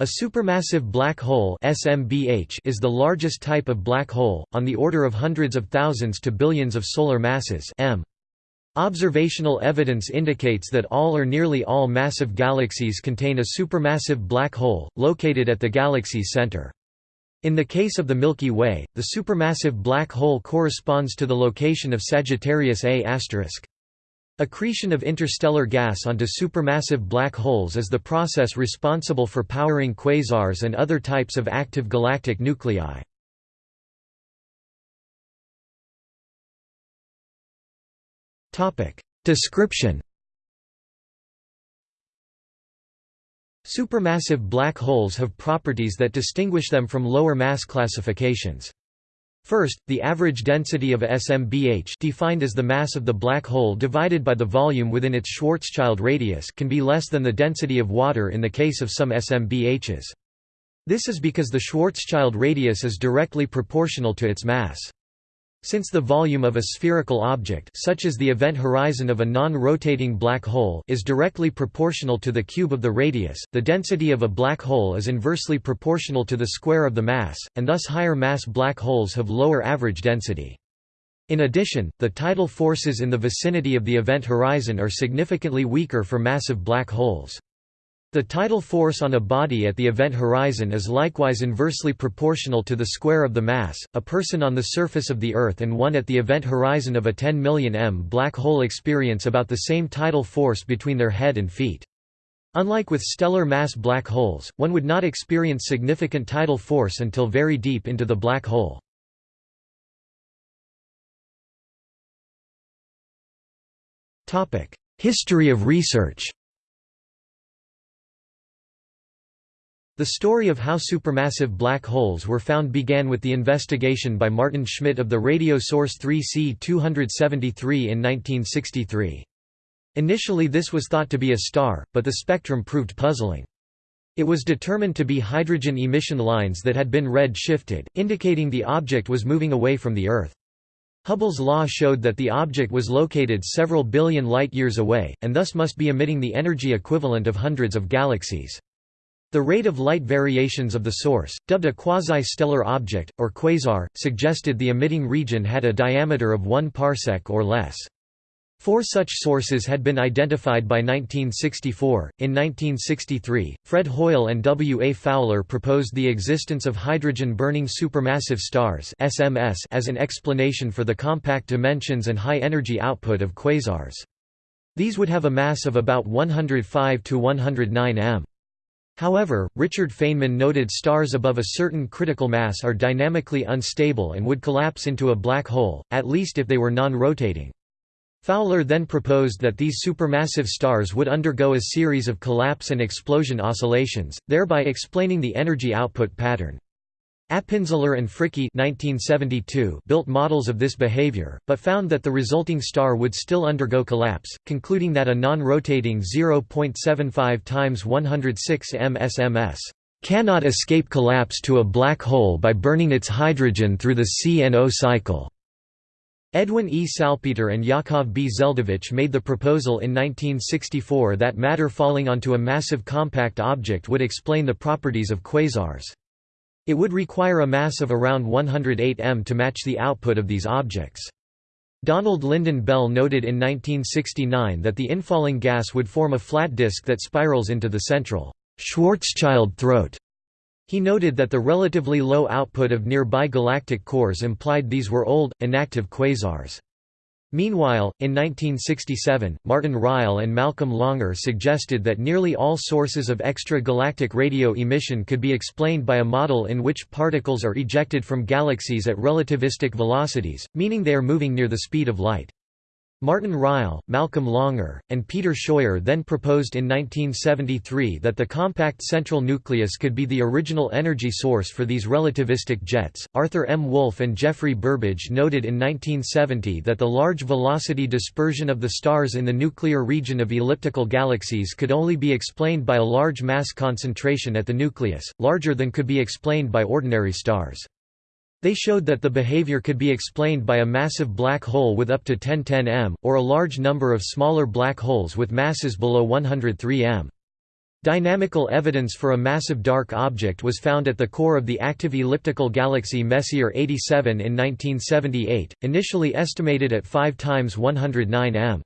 A supermassive black hole SMBH is the largest type of black hole, on the order of hundreds of thousands to billions of solar masses m. Observational evidence indicates that all or nearly all massive galaxies contain a supermassive black hole, located at the galaxy's center. In the case of the Milky Way, the supermassive black hole corresponds to the location of Sagittarius A*. Accretion of interstellar gas onto supermassive black holes is the process responsible for powering quasars and other types of active galactic nuclei. Description Supermassive black holes have properties that distinguish them from lower mass classifications. First, the average density of SMBH defined as the mass of the black hole divided by the volume within its Schwarzschild radius can be less than the density of water in the case of some SMBHs. This is because the Schwarzschild radius is directly proportional to its mass. Since the volume of a spherical object such as the event horizon of a non-rotating black hole is directly proportional to the cube of the radius, the density of a black hole is inversely proportional to the square of the mass, and thus higher mass black holes have lower average density. In addition, the tidal forces in the vicinity of the event horizon are significantly weaker for massive black holes. The tidal force on a body at the event horizon is likewise inversely proportional to the square of the mass. A person on the surface of the Earth and one at the event horizon of a 10 million m black hole experience about the same tidal force between their head and feet. Unlike with stellar mass black holes, one would not experience significant tidal force until very deep into the black hole. History of research The story of how supermassive black holes were found began with the investigation by Maarten Schmidt of the radio source 3C273 in 1963. Initially this was thought to be a star, but the spectrum proved puzzling. It was determined to be hydrogen emission lines that had been red-shifted, indicating the object was moving away from the Earth. Hubble's law showed that the object was located several billion light-years away, and thus must be emitting the energy equivalent of hundreds of galaxies. The rate of light variations of the source, dubbed a quasi-stellar object, or quasar, suggested the emitting region had a diameter of 1 parsec or less. Four such sources had been identified by 1964. In 1963, Fred Hoyle and W. A. Fowler proposed the existence of hydrogen-burning supermassive stars (SMS) as an explanation for the compact dimensions and high energy output of quasars. These would have a mass of about 105 to 109 m. However, Richard Feynman noted stars above a certain critical mass are dynamically unstable and would collapse into a black hole, at least if they were non-rotating. Fowler then proposed that these supermassive stars would undergo a series of collapse and explosion oscillations, thereby explaining the energy output pattern. Appenzeller and Fricke built models of this behavior, but found that the resulting star would still undergo collapse, concluding that a non-rotating 0.75 times 106 m SMS cannot escape collapse to a black hole by burning its hydrogen through the CNO cycle. Edwin E. Salpeter and Yakov B. Zeldovich made the proposal in 1964 that matter falling onto a massive compact object would explain the properties of quasars. It would require a mass of around 108 m to match the output of these objects. Donald Lynden Bell noted in 1969 that the infalling gas would form a flat disk that spirals into the central Schwarzschild throat. He noted that the relatively low output of nearby galactic cores implied these were old, inactive quasars. Meanwhile, in 1967, Martin Ryle and Malcolm Longair suggested that nearly all sources of extra-galactic radio emission could be explained by a model in which particles are ejected from galaxies at relativistic velocities, meaning they are moving near the speed of light. Martin Ryle, Malcolm Longair, and Peter Scheuer then proposed in 1973 that the compact central nucleus could be the original energy source for these relativistic jets. Arthur M. Wolfe and Geoffrey Burbidge noted in 1970 that the large velocity dispersion of the stars in the nuclear region of elliptical galaxies could only be explained by a large mass concentration at the nucleus, larger than could be explained by ordinary stars. They showed that the behavior could be explained by a massive black hole with up to 1010 m, or a large number of smaller black holes with masses below 103 m. Dynamical evidence for a massive dark object was found at the core of the active elliptical galaxy Messier 87 in 1978, initially estimated at 5 times 109 m.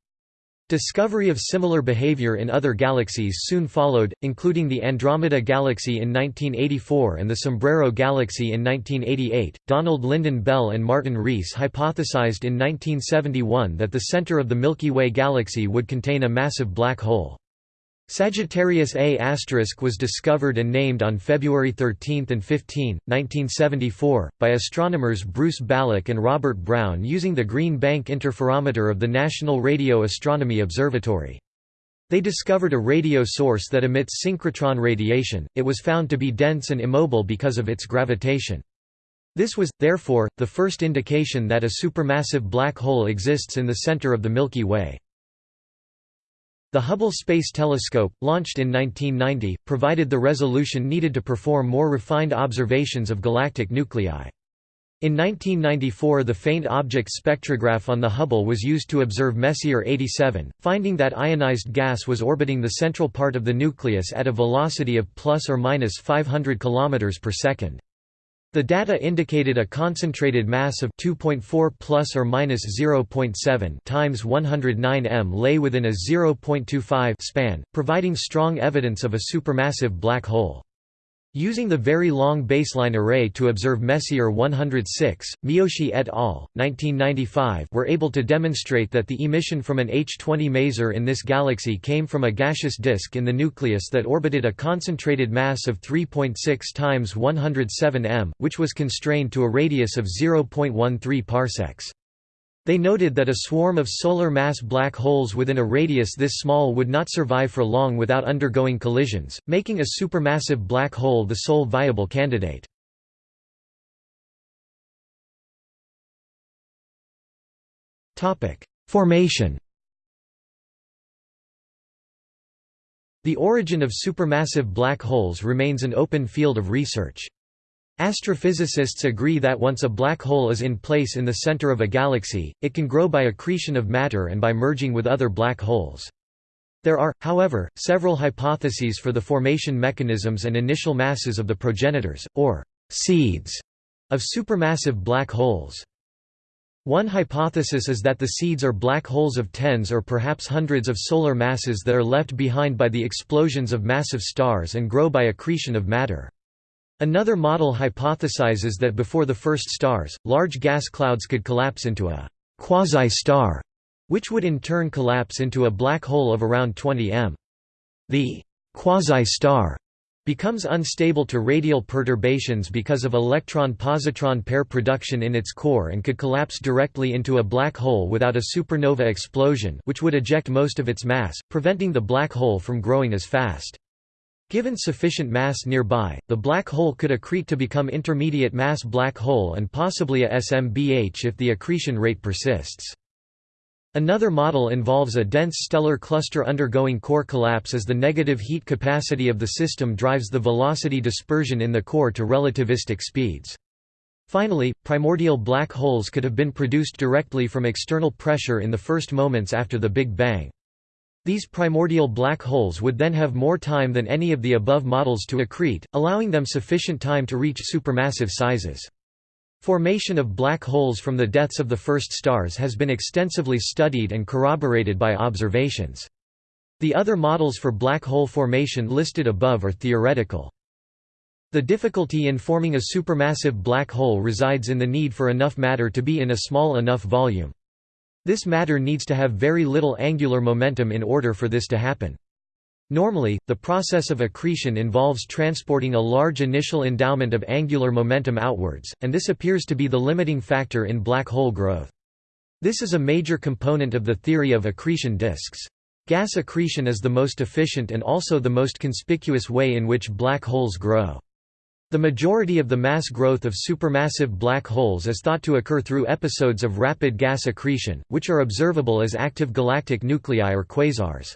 Discovery of similar behavior in other galaxies soon followed, including the Andromeda Galaxy in 1984 and the Sombrero Galaxy in 1988. Donald Lynden Bell and Martin Rees hypothesized in 1971 that the center of the Milky Way galaxy would contain a massive black hole. Sagittarius A** was discovered and named on February 13 and 15, 1974, by astronomers Bruce Balick and Robert Brown using the Green Bank Interferometer of the National Radio Astronomy Observatory. They discovered a radio source that emits synchrotron radiation, it was found to be dense and immobile because of its gravitation. This was, therefore, the first indication that a supermassive black hole exists in the center of the Milky Way. The Hubble Space Telescope, launched in 1990, provided the resolution needed to perform more refined observations of galactic nuclei. In 1994 the faint object spectrograph on the Hubble was used to observe Messier 87, finding that ionized gas was orbiting the central part of the nucleus at a velocity of plus or minus 500 km per second. The data indicated a concentrated mass of 2.4 plus or minus 0.7 times 109 m lay within a 0.25 span, providing strong evidence of a supermassive black hole. Using the Very Long Baseline Array to observe Messier 106, Miyoshi et al. 1995 were able to demonstrate that the emission from an H2O maser in this galaxy came from a gaseous disk in the nucleus that orbited a concentrated mass of 3.6 times 107 m, which was constrained to a radius of 0.13 parsecs. They noted that a swarm of solar mass black holes within a radius this small would not survive for long without undergoing collisions, making a supermassive black hole the sole viable candidate. Formation The origin of supermassive black holes remains an open field of research. Astrophysicists agree that once a black hole is in place in the center of a galaxy, it can grow by accretion of matter and by merging with other black holes. There are, however, several hypotheses for the formation mechanisms and initial masses of the progenitors, or seeds, of supermassive black holes. One hypothesis is that the seeds are black holes of tens or perhaps hundreds of solar masses that are left behind by the explosions of massive stars and grow by accretion of matter. Another model hypothesizes that before the first stars, large gas clouds could collapse into a quasi-star, which would in turn collapse into a black hole of around 20 m. The quasi-star becomes unstable to radial perturbations because of electron-positron pair production in its core and could collapse directly into a black hole without a supernova explosion which would eject most of its mass, preventing the black hole from growing as fast. Given sufficient mass nearby, the black hole could accrete to become intermediate mass black hole and possibly a SMBH if the accretion rate persists. Another model involves a dense stellar cluster undergoing core collapse as the negative heat capacity of the system drives the velocity dispersion in the core to relativistic speeds. Finally, primordial black holes could have been produced directly from external pressure in the first moments after the Big Bang. These primordial black holes would then have more time than any of the above models to accrete, allowing them sufficient time to reach supermassive sizes. Formation of black holes from the deaths of the first stars has been extensively studied and corroborated by observations. The other models for black hole formation listed above are theoretical. The difficulty in forming a supermassive black hole resides in the need for enough matter to be in a small enough volume. This matter needs to have very little angular momentum in order for this to happen. Normally, the process of accretion involves transporting a large initial endowment of angular momentum outwards, and this appears to be the limiting factor in black hole growth. This is a major component of the theory of accretion disks. Gas accretion is the most efficient and also the most conspicuous way in which black holes grow. The majority of the mass growth of supermassive black holes is thought to occur through episodes of rapid gas accretion, which are observable as active galactic nuclei or quasars.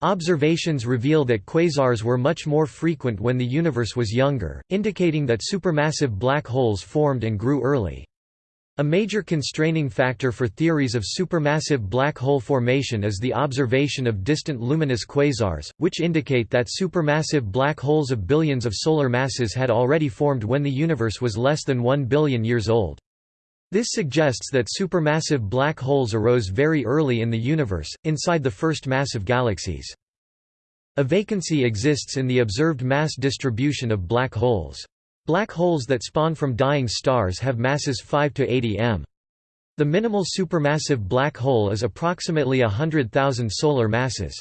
Observations reveal that quasars were much more frequent when the universe was younger, indicating that supermassive black holes formed and grew early. A major constraining factor for theories of supermassive black hole formation is the observation of distant luminous quasars, which indicate that supermassive black holes of billions of solar masses had already formed when the universe was less than 1 billion years old. This suggests that supermassive black holes arose very early in the universe, inside the first massive galaxies. A vacancy exists in the observed mass distribution of black holes. Black holes that spawn from dying stars have masses 5 to 80 m. The minimal supermassive black hole is approximately 100,000 solar masses.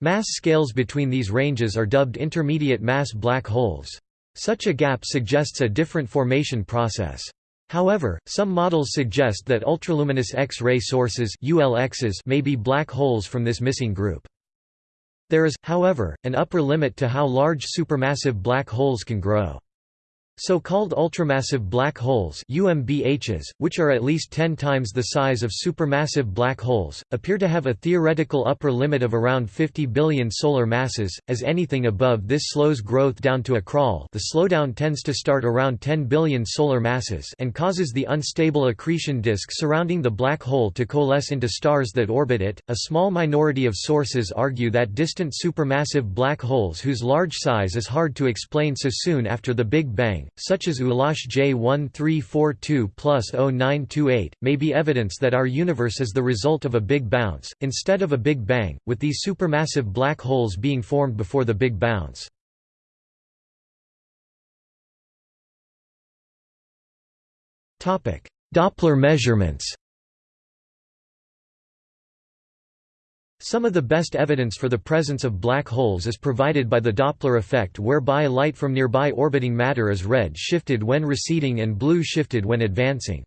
Mass scales between these ranges are dubbed intermediate mass black holes. Such a gap suggests a different formation process. However, some models suggest that ultraluminous X-ray sources ULXs may be black holes from this missing group. There is, however, an upper limit to how large supermassive black holes can grow. So-called ultramassive black holes UMBHs, which are at least 10 times the size of supermassive black holes, appear to have a theoretical upper limit of around 50 billion solar masses, as anything above this slows growth down to a crawl the slowdown tends to start around 10 billion solar masses and causes the unstable accretion disk surrounding the black hole to coalesce into stars that orbit it. A small minority of sources argue that distant supermassive black holes whose large size is hard to explain so soon after the Big Bang such as ULAS J1342 plus 0928, may be evidence that our universe is the result of a big bounce, instead of a big bang, with these supermassive black holes being formed before the big bounce. Doppler measurements Some of the best evidence for the presence of black holes is provided by the Doppler effect whereby light from nearby orbiting matter is red shifted when receding and blue shifted when advancing.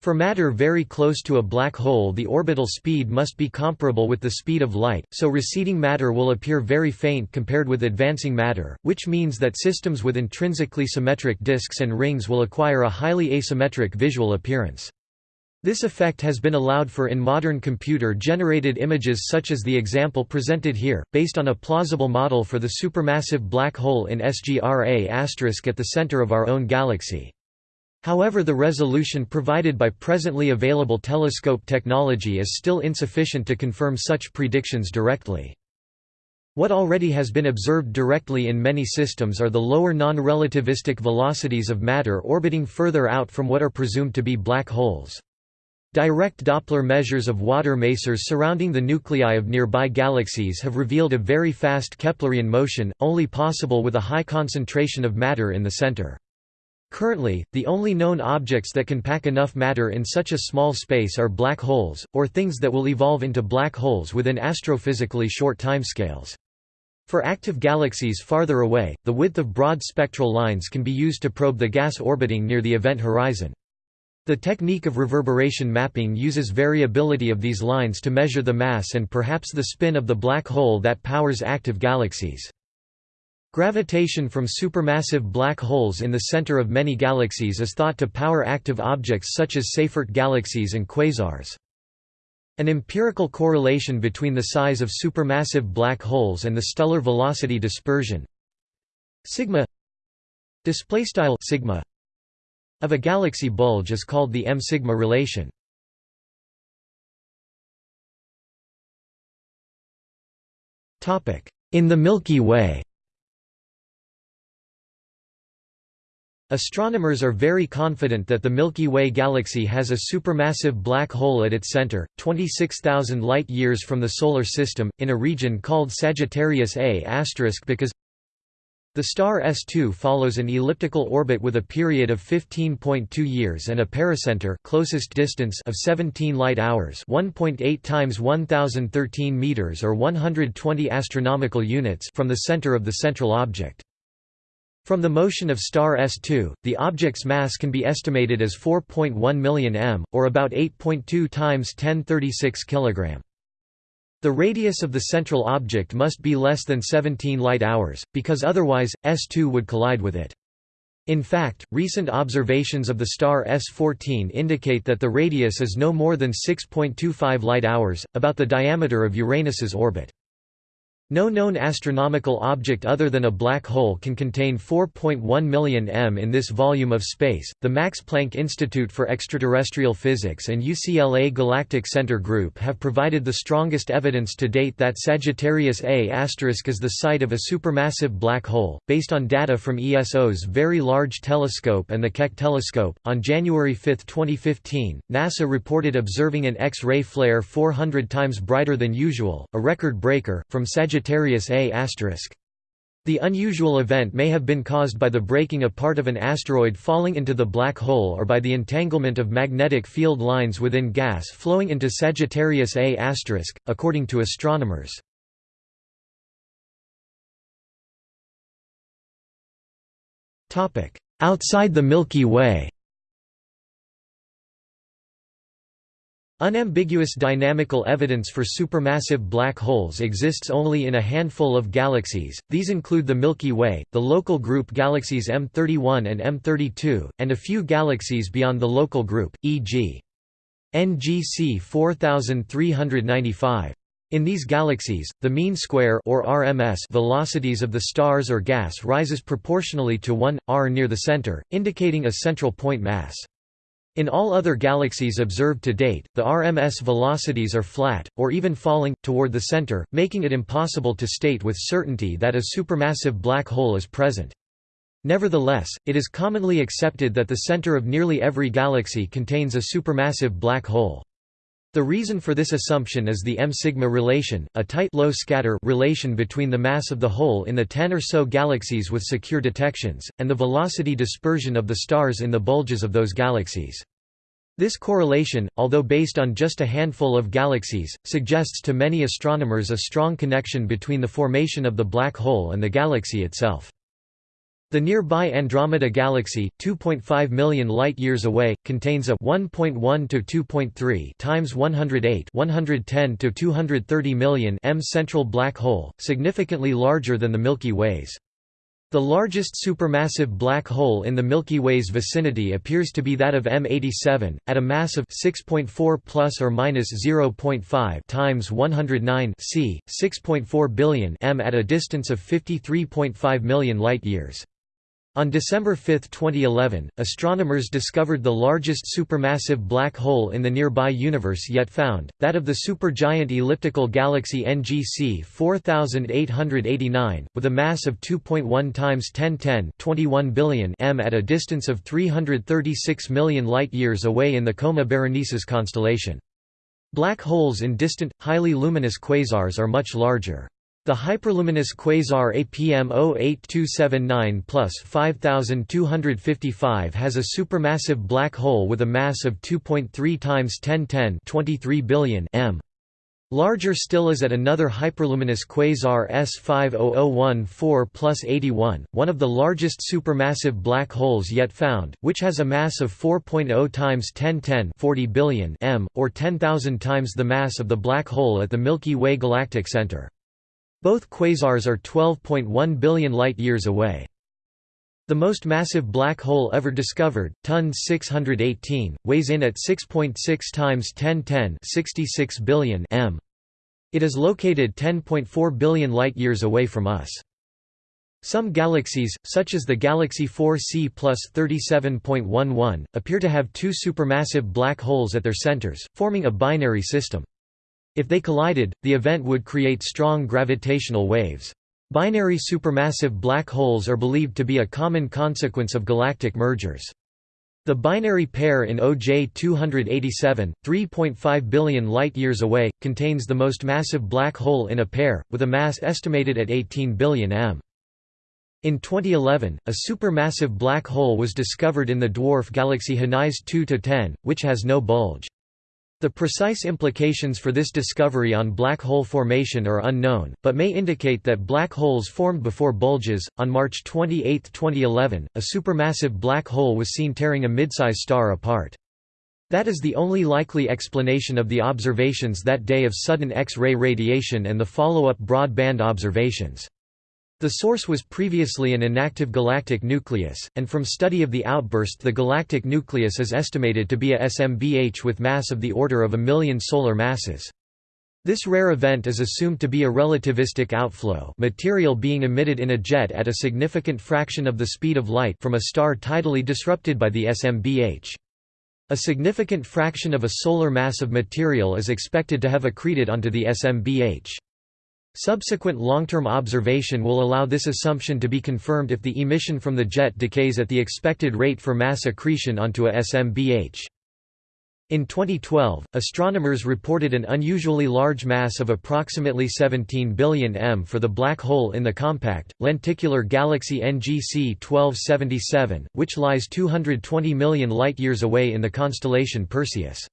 For matter very close to a black hole the orbital speed must be comparable with the speed of light, so receding matter will appear very faint compared with advancing matter, which means that systems with intrinsically symmetric disks and rings will acquire a highly asymmetric visual appearance. This effect has been allowed for in modern computer-generated images such as the example presented here, based on a plausible model for the supermassive black hole in SGRA** at the center of our own galaxy. However the resolution provided by presently available telescope technology is still insufficient to confirm such predictions directly. What already has been observed directly in many systems are the lower non-relativistic velocities of matter orbiting further out from what are presumed to be black holes. Direct Doppler measures of water masers surrounding the nuclei of nearby galaxies have revealed a very fast Keplerian motion, only possible with a high concentration of matter in the center. Currently, the only known objects that can pack enough matter in such a small space are black holes, or things that will evolve into black holes within astrophysically short timescales. For active galaxies farther away, the width of broad spectral lines can be used to probe the gas orbiting near the event horizon. The technique of reverberation mapping uses variability of these lines to measure the mass and perhaps the spin of the black hole that powers active galaxies. Gravitation from supermassive black holes in the center of many galaxies is thought to power active objects such as Seyfert galaxies and quasars. An empirical correlation between the size of supermassive black holes and the stellar velocity dispersion sigma sigma of a galaxy bulge is called the m-sigma relation. In the Milky Way Astronomers are very confident that the Milky Way galaxy has a supermassive black hole at its center, 26,000 light-years from the Solar System, in a region called Sagittarius A** because the star S2 follows an elliptical orbit with a period of 15.2 years and a pericenter closest distance of 17 light-hours 1.8 times 1013 meters or 120 astronomical units from the center of the central object. From the motion of star S2, the object's mass can be estimated as 4.1 million m, or about 8.2 times 1036 kg. The radius of the central object must be less than 17 light-hours, because otherwise, S2 would collide with it. In fact, recent observations of the star S14 indicate that the radius is no more than 6.25 light-hours, about the diameter of Uranus's orbit. No known astronomical object other than a black hole can contain 4.1 million m in this volume of space. The Max Planck Institute for Extraterrestrial Physics and UCLA Galactic Center Group have provided the strongest evidence to date that Sagittarius A* is the site of a supermassive black hole, based on data from ESO's Very Large Telescope and the Keck Telescope. On January 5, 2015, NASA reported observing an X-ray flare 400 times brighter than usual, a record breaker, from Sagittarius Sagittarius A*. The unusual event may have been caused by the breaking apart of an asteroid falling into the black hole or by the entanglement of magnetic field lines within gas flowing into Sagittarius A*, according to astronomers. Outside the Milky Way Unambiguous dynamical evidence for supermassive black holes exists only in a handful of galaxies, these include the Milky Way, the local group galaxies M31 and M32, and a few galaxies beyond the local group, e.g. NGC 4395. In these galaxies, the mean square or RMS velocities of the stars or gas rises proportionally to 1 r near the center, indicating a central point mass. In all other galaxies observed to date, the RMS velocities are flat, or even falling, toward the center, making it impossible to state with certainty that a supermassive black hole is present. Nevertheless, it is commonly accepted that the center of nearly every galaxy contains a supermassive black hole. The reason for this assumption is the m-sigma relation, a tight low scatter relation between the mass of the hole in the 10 or so galaxies with secure detections, and the velocity dispersion of the stars in the bulges of those galaxies. This correlation, although based on just a handful of galaxies, suggests to many astronomers a strong connection between the formation of the black hole and the galaxy itself. The nearby Andromeda Galaxy, 2.5 million light-years away, contains a 1.1 to 2.3 times 108 110 to 230 million m central black hole, significantly larger than the Milky Way's. The largest supermassive black hole in the Milky Way's vicinity appears to be that of M87, at a mass of 6.4 plus or minus 0.5 times 109 c. 6.4 billion m at a distance of 53.5 million light-years. On December 5, 2011, astronomers discovered the largest supermassive black hole in the nearby universe yet found, that of the supergiant elliptical galaxy NGC 4889, with a mass of 2.1 times 1010 21 billion m at a distance of 336 million light-years away in the Coma Berenices constellation. Black holes in distant, highly luminous quasars are much larger. The hyperluminous quasar APM 08279 plus 5255 has a supermassive black hole with a mass of 2.3 times 1010 23 billion m. Larger still is at another hyperluminous quasar S50014 plus 81, one of the largest supermassive black holes yet found, which has a mass of 4.0 times 1010 40 billion m, or 10,000 times the mass of the black hole at the Milky Way galactic center. Both quasars are 12.1 billion light-years away. The most massive black hole ever discovered, TON 618, weighs in at 6.6 times 1010 66 billion m. It is located 10.4 billion light-years away from us. Some galaxies, such as the Galaxy 4c plus 37.11, appear to have two supermassive black holes at their centers, forming a binary system. If they collided, the event would create strong gravitational waves. Binary supermassive black holes are believed to be a common consequence of galactic mergers. The binary pair in OJ 287, 3.5 billion light-years away, contains the most massive black hole in a pair, with a mass estimated at 18 billion m. In 2011, a supermassive black hole was discovered in the dwarf galaxy Henize 2-10, which has no bulge. The precise implications for this discovery on black hole formation are unknown, but may indicate that black holes formed before bulges. On March 28, 2011, a supermassive black hole was seen tearing a midsize star apart. That is the only likely explanation of the observations that day of sudden X-ray radiation and the follow-up broadband observations. The source was previously an inactive galactic nucleus, and from study of the outburst the galactic nucleus is estimated to be a SMBH with mass of the order of a million solar masses. This rare event is assumed to be a relativistic outflow material being emitted in a jet at a significant fraction of the speed of light from a star tidally disrupted by the SMBH. A significant fraction of a solar mass of material is expected to have accreted onto the SMBH. Subsequent long-term observation will allow this assumption to be confirmed if the emission from the jet decays at the expected rate for mass accretion onto a SMBH. In 2012, astronomers reported an unusually large mass of approximately 17 billion m for the black hole in the compact, lenticular galaxy NGC 1277, which lies 220 million light-years away in the constellation Perseus.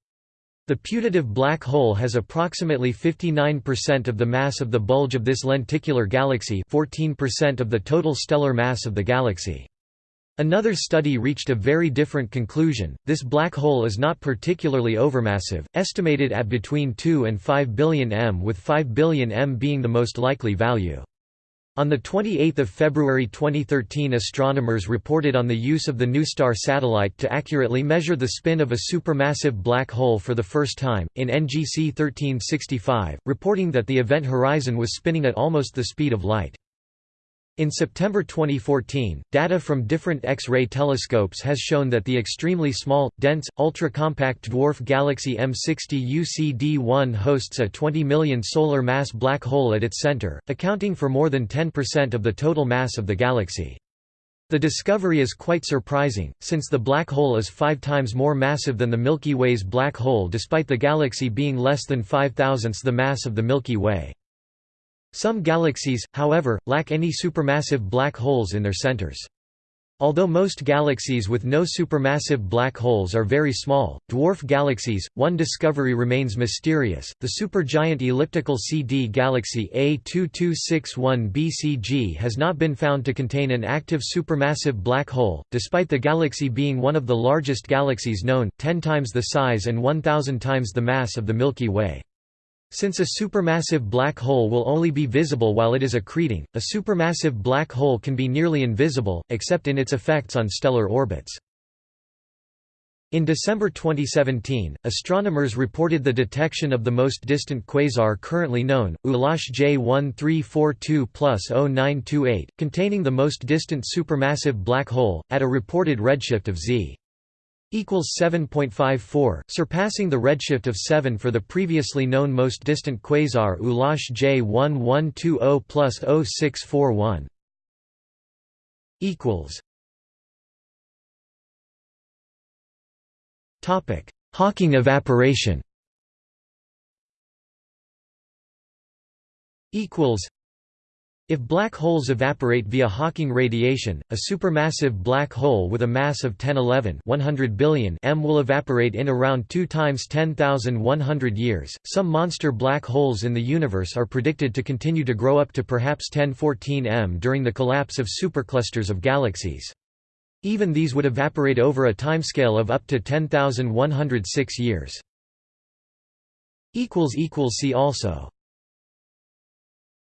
The putative black hole has approximately 59% of the mass of the bulge of this lenticular galaxy 14% of the total stellar mass of the galaxy. Another study reached a very different conclusion. This black hole is not particularly overmassive, estimated at between 2 and 5 billion m, with 5 billion m being the most likely value. On 28 February 2013 astronomers reported on the use of the NuSTAR satellite to accurately measure the spin of a supermassive black hole for the first time, in NGC 1365, reporting that the event horizon was spinning at almost the speed of light. In September 2014, data from different X-ray telescopes has shown that the extremely small, dense, ultra-compact dwarf galaxy M60 UCD1 hosts a 20 million solar mass black hole at its center, accounting for more than 10% of the total mass of the galaxy. The discovery is quite surprising, since the black hole is five times more massive than the Milky Way's black hole despite the galaxy being less than five thousandths the mass of the Milky Way. Some galaxies, however, lack any supermassive black holes in their centers. Although most galaxies with no supermassive black holes are very small, dwarf galaxies, one discovery remains mysterious. The supergiant elliptical CD galaxy A2261 BCG has not been found to contain an active supermassive black hole, despite the galaxy being one of the largest galaxies known, 10 times the size and 1000 times the mass of the Milky Way. Since a supermassive black hole will only be visible while it is accreting, a supermassive black hole can be nearly invisible, except in its effects on stellar orbits. In December 2017, astronomers reported the detection of the most distant quasar currently known, ULAS J1342 0928, containing the most distant supermassive black hole, at a reported redshift of Z equals 7.54, surpassing the redshift of 7 for the previously known most distant quasar ULAS J1120 plus 0641. equals Topic: Hawking evaporation. Equals if black holes evaporate via Hawking radiation, a supermassive black hole with a mass of 1011 100 billion m will evaporate in around 2 times 10,100 years. Some monster black holes in the universe are predicted to continue to grow up to perhaps 1014 m during the collapse of superclusters of galaxies. Even these would evaporate over a timescale of up to 10,106 years. See also